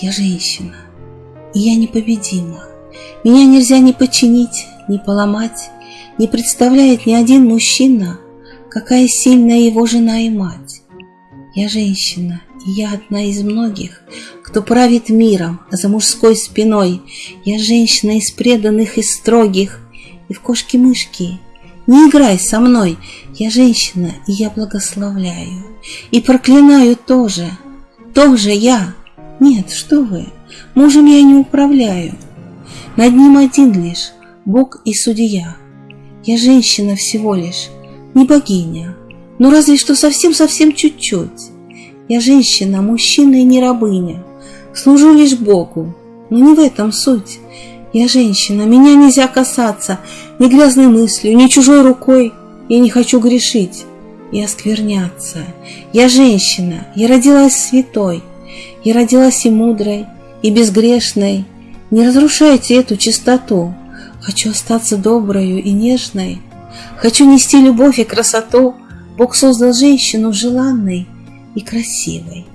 Я женщина, и я непобедима. Меня нельзя ни починить, ни поломать, Не представляет ни один мужчина, Какая сильная его жена и мать. Я женщина, и я одна из многих, Кто правит миром за мужской спиной. Я женщина из преданных и строгих, И в кошки-мышки не играй со мной. Я женщина, и я благословляю, И проклинаю тоже, тоже я. Нет, что вы, мужем я не управляю. Над ним один лишь Бог и судья. Я женщина всего лишь, не богиня, но разве что совсем-совсем чуть-чуть. Я женщина, мужчина и не рабыня, служу лишь Богу, но не в этом суть. Я женщина, меня нельзя касаться ни грязной мыслью, ни чужой рукой. Я не хочу грешить и оскверняться. Я женщина, я родилась святой, я родилась и мудрой, и безгрешной. Не разрушайте эту чистоту. Хочу остаться доброю и нежной. Хочу нести любовь и красоту. Бог создал женщину желанной и красивой.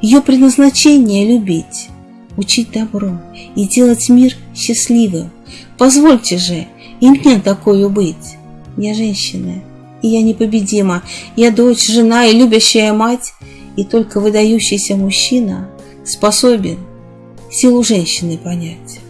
Ее предназначение — любить, учить добро и делать мир счастливым. Позвольте же и мне такую быть. Я женщина, и я непобедима. Я дочь, жена и любящая мать, и только выдающийся мужчина способен силу женщины понять.